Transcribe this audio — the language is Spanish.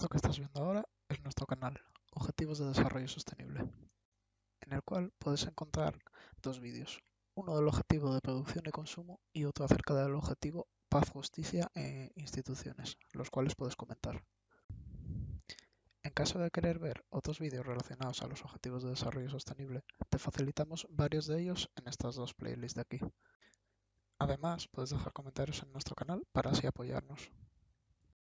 Esto que estás viendo ahora es nuestro canal, Objetivos de Desarrollo Sostenible, en el cual puedes encontrar dos vídeos, uno del objetivo de producción y consumo y otro acerca del objetivo paz, justicia e instituciones, los cuales puedes comentar. En caso de querer ver otros vídeos relacionados a los objetivos de desarrollo sostenible, te facilitamos varios de ellos en estas dos playlists de aquí. Además, puedes dejar comentarios en nuestro canal para así apoyarnos.